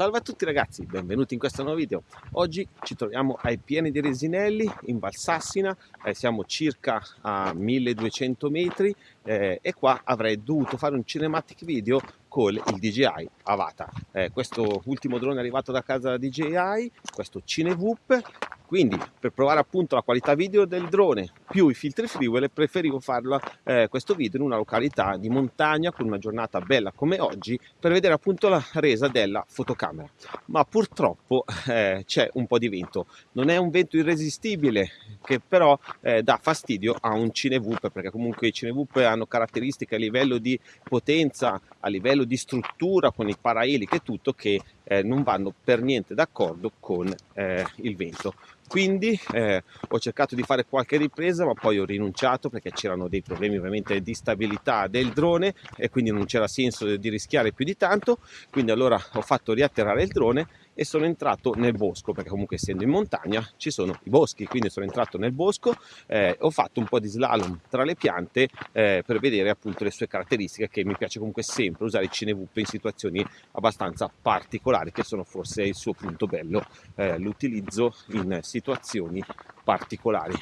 Salve a tutti ragazzi, benvenuti in questo nuovo video. Oggi ci troviamo ai pieni di Resinelli in Valsassina, eh, siamo circa a 1200 metri eh, e qua avrei dovuto fare un cinematic video con il DJI Avata. Eh, questo ultimo drone è arrivato da casa DJI, questo CineVoop quindi per provare appunto la qualità video del drone più i filtri freewheel preferivo farlo eh, questo video in una località di montagna con una giornata bella come oggi per vedere appunto la resa della fotocamera. Ma purtroppo eh, c'è un po' di vento. Non è un vento irresistibile che però eh, dà fastidio a un cinevoop perché comunque i cinevoop hanno caratteristiche a livello di potenza a livello di struttura con i paraeliche e tutto che eh, non vanno per niente d'accordo con eh, il vento. Quindi eh, ho cercato di fare qualche ripresa ma poi ho rinunciato perché c'erano dei problemi ovviamente di stabilità del drone e quindi non c'era senso di rischiare più di tanto. Quindi allora ho fatto riatterrare il drone e sono entrato nel bosco perché comunque essendo in montagna ci sono i boschi quindi sono entrato nel bosco eh, ho fatto un po' di slalom tra le piante eh, per vedere appunto le sue caratteristiche che mi piace comunque sempre usare il cinevup in situazioni abbastanza particolari che sono forse il suo punto bello eh, l'utilizzo in situazioni particolari.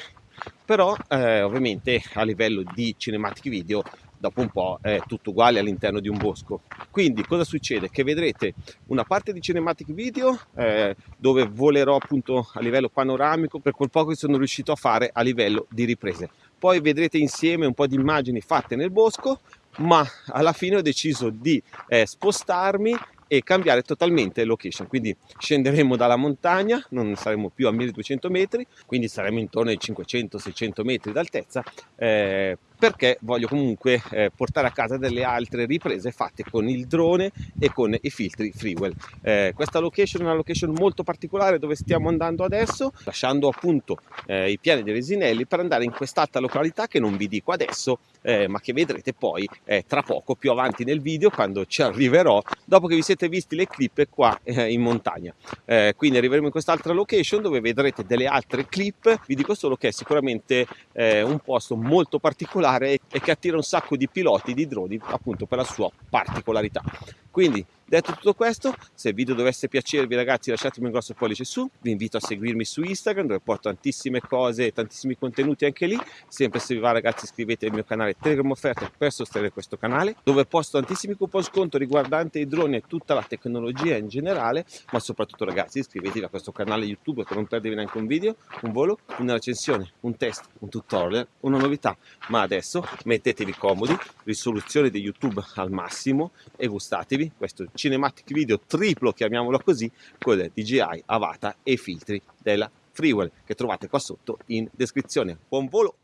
Però eh, ovviamente a livello di cinematic video dopo un po' è tutto uguale all'interno di un bosco. Quindi cosa succede? Che vedrete una parte di cinematic video eh, dove volerò appunto a livello panoramico per quel poco che sono riuscito a fare a livello di riprese. Poi vedrete insieme un po' di immagini fatte nel bosco ma alla fine ho deciso di eh, spostarmi e cambiare totalmente location. Quindi scenderemo dalla montagna non saremo più a 1200 metri quindi saremo intorno ai 500-600 metri d'altezza eh, perché voglio comunque eh, portare a casa delle altre riprese fatte con il drone e con i filtri freewell. Eh, questa location è una location molto particolare dove stiamo andando adesso lasciando appunto eh, i piani dei resinelli per andare in quest'altra località che non vi dico adesso eh, ma che vedrete poi eh, tra poco più avanti nel video quando ci arriverò dopo che vi siete visti le clip qua eh, in montagna. Quindi arriveremo in quest'altra location dove vedrete delle altre clip. Vi dico solo che è sicuramente un posto molto particolare particolare e che attira un sacco di piloti di droni appunto per la sua particolarità. Quindi detto tutto questo se il video dovesse piacervi ragazzi lasciatemi un grosso pollice su. Vi invito a seguirmi su instagram dove porto tantissime cose e tantissimi contenuti anche lì. Sempre se vi va ragazzi iscrivetevi al mio canale telegram offerte per sostenere questo canale dove posto tantissimi coupon sconto riguardanti i droni e tutta la tecnologia in generale. Ma soprattutto ragazzi iscrivetevi a questo canale youtube per non perdervi neanche un video un volo una recensione un test un tutorial una novità. Ma adesso mettetevi comodi risoluzione di youtube al massimo e gustatevi. Questo cinematic video triplo, chiamiamolo così, con DJI, Avata e filtri della Freewell che trovate qua sotto in descrizione. Buon volo!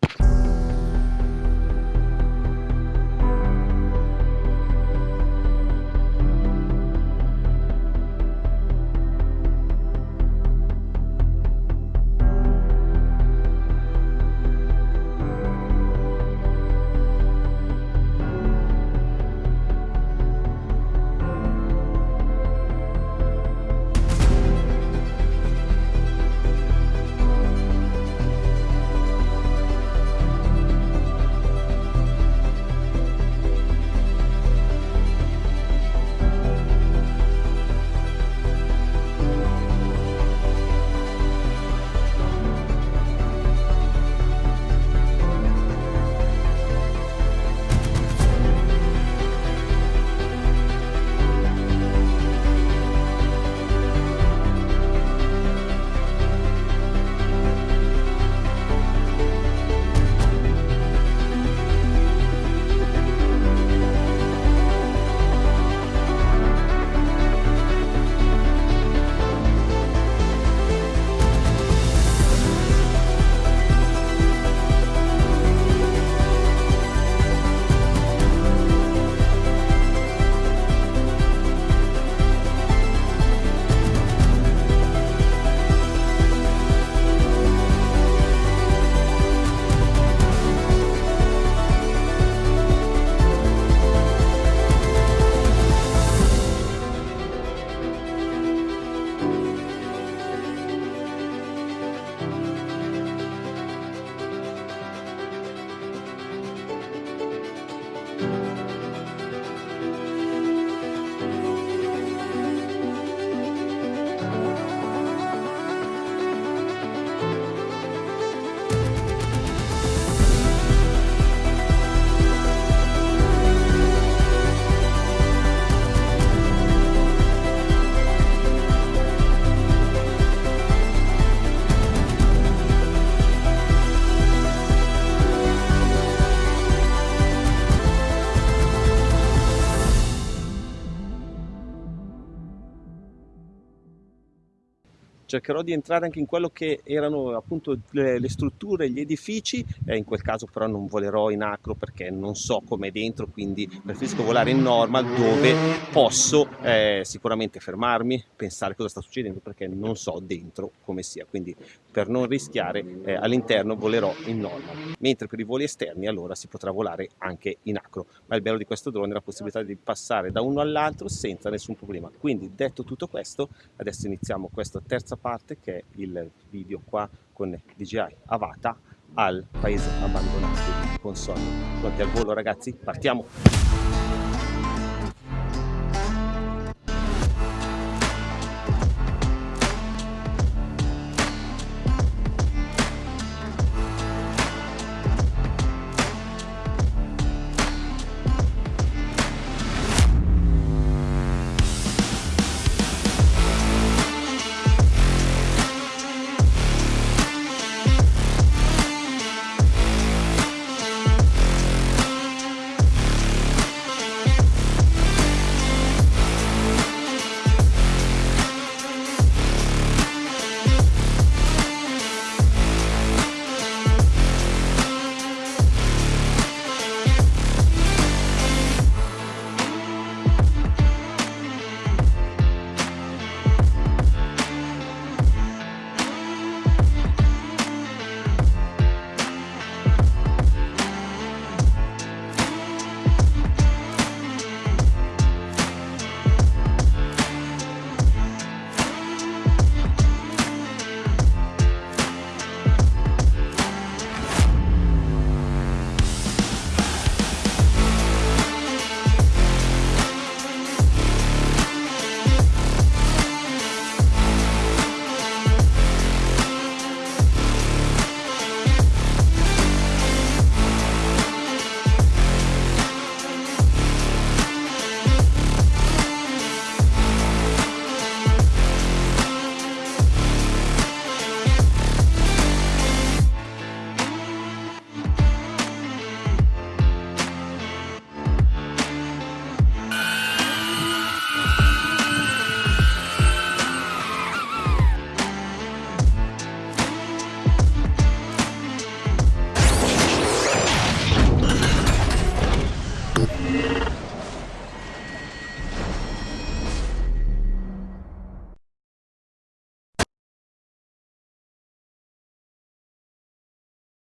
Cercherò di entrare anche in quello che erano appunto le, le strutture, gli edifici, eh, in quel caso però non volerò in acro perché non so com'è dentro, quindi preferisco volare in normal dove posso eh, sicuramente fermarmi, pensare cosa sta succedendo perché non so dentro come sia, quindi per non rischiare eh, all'interno volerò in normal, mentre per i voli esterni allora si potrà volare anche in acro, ma il bello di questo drone è la possibilità di passare da uno all'altro senza nessun problema. Quindi detto tutto questo, adesso iniziamo questa terza parte che è il video qua con DJI Avata al paese abbandonato con Sony. Pronti al volo ragazzi? Partiamo!